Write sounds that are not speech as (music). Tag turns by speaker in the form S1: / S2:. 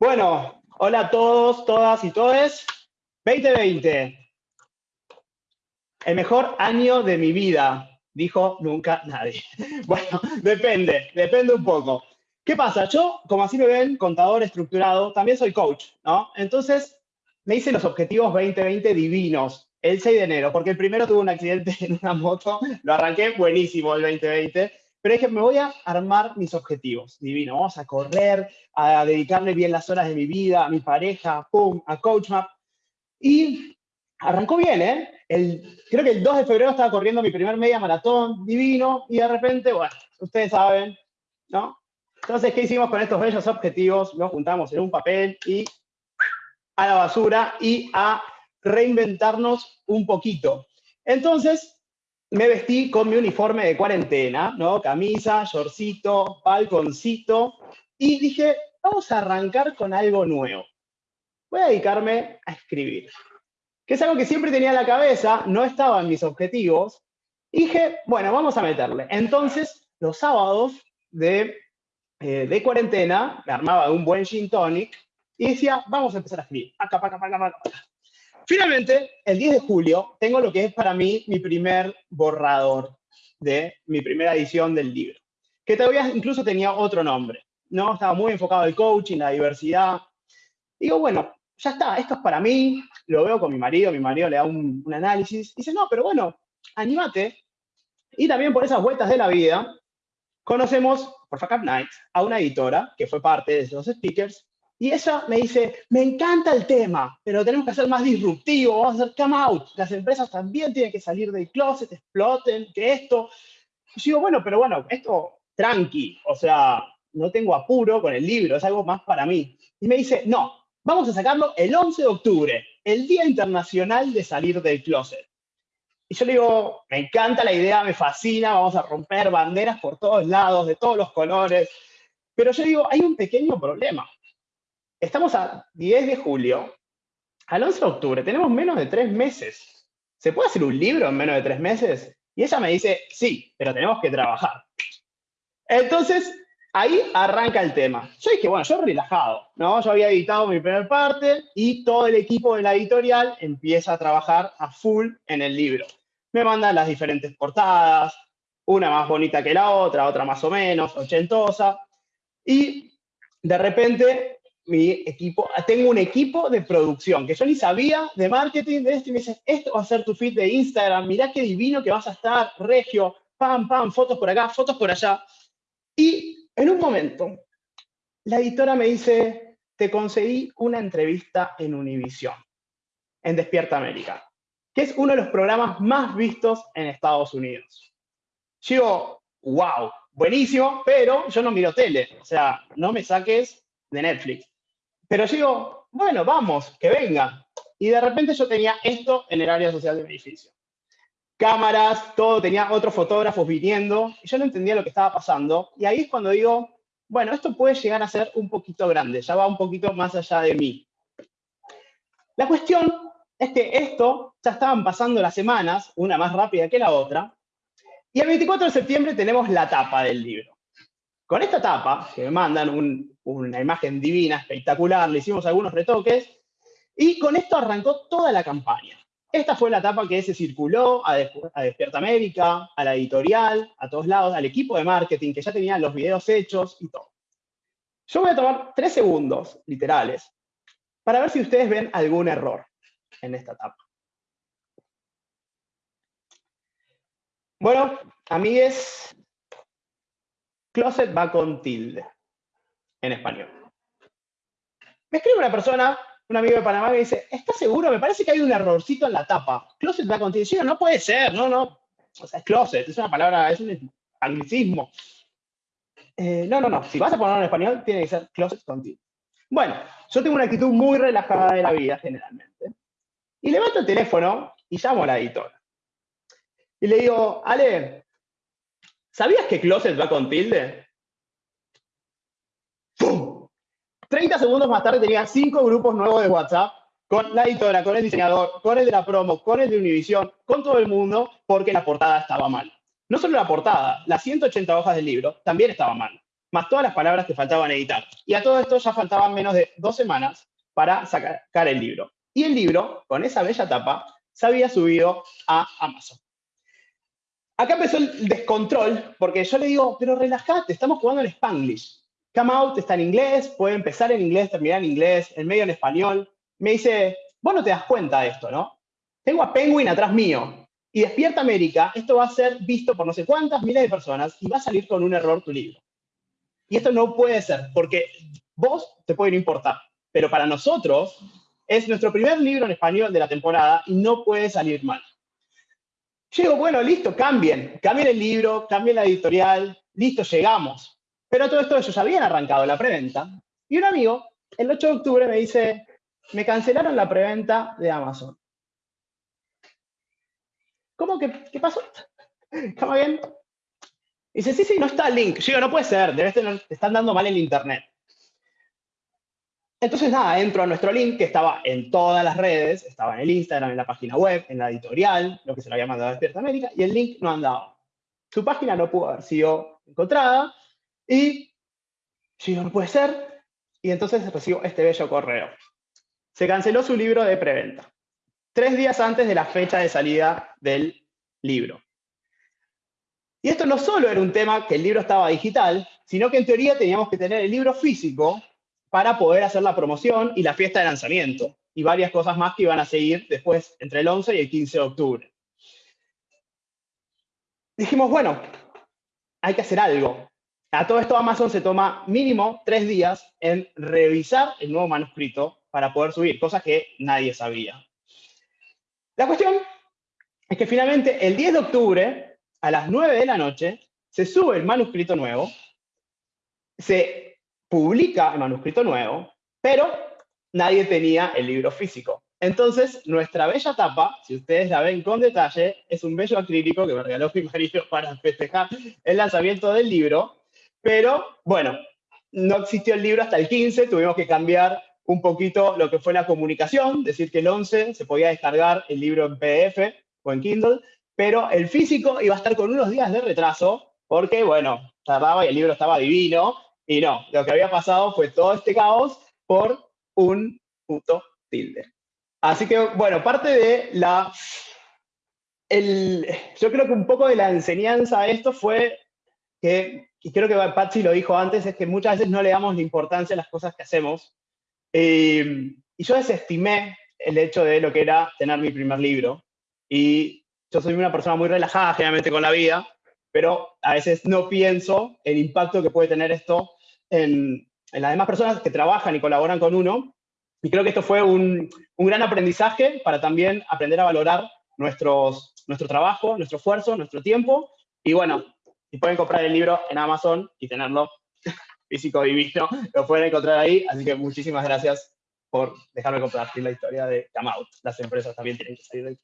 S1: Bueno, hola a todos, todas y todes. 2020. El mejor año de mi vida, dijo nunca nadie. (laughs) Bueno, depende, depende un poco. ¿Qué pasa? Yo, como así me ven, contador estructurado, también soy coach, ¿no? Entonces, me hice los objetivos 2020 divinos el 6 de enero, porque el primero tuve un accidente (laughs) en una moto, lo arranqué buenísimo el 2020, pero dije, me voy a armar mis objetivos, divino, vamos a correr, a dedicarle bien las horas de mi vida, a mi pareja, pum, a CoachMap. Y arrancó bien, ¿eh? El, creo que el 2 de febrero estaba corriendo mi primer media maratón, divino, y de repente, bueno, ustedes saben, ¿no? Entonces, ¿qué hicimos con estos bellos objetivos? Los juntamos en un papel y a la basura y a reinventarnos un poquito. Entonces, me vestí con mi uniforme de cuarentena, ¿no? Camisa, shortcito, balconcito, y dije, vamos a arrancar con algo nuevo. Voy a dedicarme a escribir, que es algo que siempre tenía en la cabeza, no estaba en mis objetivos, dije, bueno, vamos a meterle. Entonces, los sábados de, eh, de cuarentena, me armaba un buen gin tonic, y decía, vamos a empezar a escribir. Acá, acá, acá, acá, acá. Finalmente, el 10 de julio, tengo lo que es para mí mi primer borrador de mi primera edición del libro, que todavía incluso tenía otro nombre, ¿no? Estaba muy enfocado en el coaching, la diversidad. Digo, bueno, ya está, esto es para mí, lo veo con mi marido, mi marido le da un, un análisis, dice, no, pero bueno, anímate. Y también por esas vueltas de la vida, conocemos por Fuck Up Nights a una editora que fue parte de esos speakers y ella me dice, me encanta el tema, pero tenemos que hacer más disruptivo, vamos a hacer come out. Las empresas también tienen que salir del closet, exploten, que esto. Yo digo, bueno, pero bueno, esto tranqui, o sea, no tengo apuro con el libro, es algo más para mí. Y me dice, no, vamos a sacarlo el 11 de octubre, el Día Internacional de Salir del Closet. Y yo le digo, me encanta la idea, me fascina, vamos a romper banderas por todos lados, de todos los colores. Pero yo digo, hay un pequeño problema Estamos a 10 de julio, al 11 de octubre, tenemos menos de tres meses. ¿Se puede hacer un libro en menos de tres meses? Y ella me dice, sí, pero tenemos que trabajar. Entonces, ahí arranca el tema. Yo dije, bueno, yo relajado, ¿no? Yo había editado mi primera parte y todo el equipo de la editorial empieza a trabajar a full en el libro. Me mandan las diferentes portadas, una más bonita que la otra, otra más o menos, ochentosa. Y de repente mi equipo, tengo un equipo de producción que yo ni sabía de marketing de esto y me dice, esto va a ser tu feed de Instagram, mirá qué divino que vas a estar, regio, pam, pam, fotos por acá, fotos por allá. Y en un momento, la editora me dice, te conseguí una entrevista en Univision, en Despierta América, que es uno de los programas más vistos en Estados Unidos. Yo digo, wow, buenísimo, pero yo no miro tele, o sea, no me saques de Netflix. Pero yo digo, bueno, vamos, que venga. Y de repente yo tenía esto en el área social del edificio. Cámaras, todo, tenía otros fotógrafos viniendo, y yo no entendía lo que estaba pasando. Y ahí es cuando digo, bueno, esto puede llegar a ser un poquito grande, ya va un poquito más allá de mí. La cuestión es que esto ya estaban pasando las semanas, una más rápida que la otra, y el 24 de septiembre tenemos la tapa del libro. Con esta tapa, que me mandan una imagen divina, espectacular, le hicimos algunos retoques, y con esto arrancó toda la campaña. Esta fue la tapa que se circuló a, Despierta América, a la editorial, a todos lados, al equipo de marketing que ya tenía los videos hechos y todo. Yo voy a tomar tres segundos, literales, para ver si ustedes ven algún error en esta tapa. Bueno, amigues, Closet va con tilde, en español. Me escribe una persona, un amigo de Panamá, que dice, ¿estás seguro? Me parece que hay un errorcito en la tapa. Closet va con tilde. no puede ser, no, no. O sea, es closet, es una palabra, es un anglicismo. Eh, no, no, no. Si vas a ponerlo en español, tiene que ser closet con tilde. Bueno, yo tengo una actitud muy relajada de la vida, generalmente. Y levanto el teléfono y llamo a la editora. Y le digo, Ale, ¿Sabías que Closet va con tilde? ¡Pum! 30 segundos más tarde tenía cinco grupos nuevos de WhatsApp con la editora, con el diseñador, con el de la promo, con el de Univision, con todo el mundo, porque la portada estaba mal. No solo la portada, las 180 hojas del libro también estaban mal. más todas las palabras que faltaban editar. Y a todo esto ya faltaban menos de dos semanas para sacar el libro. Y el libro, con esa bella tapa, se había subido a Amazon. Acá empezó el descontrol, porque yo le digo, pero relájate, estamos jugando en Spanglish. Come Out está en inglés, puede empezar en inglés, terminar en inglés, en medio en español. Me dice, vos no te das cuenta de esto, ¿no? Tengo a Penguin atrás mío. Y Despierta América, esto va a ser visto por no sé cuántas miles de personas y va a salir con un error tu libro. Y esto no puede ser, porque vos te puede no importar, pero para nosotros es nuestro primer libro en español de la temporada y no puede salir mal. Llego, bueno, listo, cambien, cambien el libro, cambien la editorial, listo, llegamos. Pero todo esto ellos habían arrancado la preventa. Y un amigo, el 8 de octubre, me dice, me cancelaron la preventa de Amazon. ¿Cómo que qué pasó? (laughs) ¿Está bien? Dice, sí, sí, no está el link. Yo digo, no puede ser, debe estar, están dando mal el internet. Entonces, nada, entro a nuestro link que estaba en todas las redes, estaba en el Instagram, en la página web, en la editorial, lo que se lo había mandado a Despierta América, y el link no andaba. Su página no pudo haber sido encontrada, y yo no puede ser, y entonces recibo este bello correo. Se canceló su libro de preventa, tres días antes de la fecha de salida del libro. Y esto no solo era un tema que el libro estaba digital, sino que en teoría teníamos que tener el libro físico para poder hacer la promoción y la fiesta de lanzamiento, y varias cosas más que iban a seguir después entre el 11 y el 15 de octubre. Dijimos, bueno, hay que hacer algo. A todo esto Amazon se toma mínimo tres días en revisar el nuevo manuscrito para poder subir, cosas que nadie sabía. La cuestión es que finalmente el 10 de octubre, a las 9 de la noche, se sube el manuscrito nuevo, se publica el manuscrito nuevo, pero nadie tenía el libro físico. Entonces, nuestra bella tapa, si ustedes la ven con detalle, es un bello acrílico que me regaló mi marido para festejar el lanzamiento del libro, pero bueno, no existió el libro hasta el 15, tuvimos que cambiar un poquito lo que fue la comunicación, decir que el 11 se podía descargar el libro en PDF o en Kindle, pero el físico iba a estar con unos días de retraso, porque bueno, tardaba y el libro estaba divino, y no, lo que había pasado fue todo este caos por un puto tilde. Así que, bueno, parte de la... El, yo creo que un poco de la enseñanza a esto fue que, y creo que Patsy lo dijo antes, es que muchas veces no le damos la importancia a las cosas que hacemos. Eh, y yo desestimé el hecho de lo que era tener mi primer libro. Y yo soy una persona muy relajada generalmente con la vida, pero a veces no pienso el impacto que puede tener esto en, las demás personas que trabajan y colaboran con uno. Y creo que esto fue un, un gran aprendizaje para también aprender a valorar nuestros, nuestro trabajo, nuestro esfuerzo, nuestro tiempo. Y bueno, si pueden comprar el libro en Amazon y tenerlo (laughs) físico divino, lo pueden encontrar ahí. Así que muchísimas gracias por dejarme compartir la historia de Come Out. Las empresas también tienen que salir de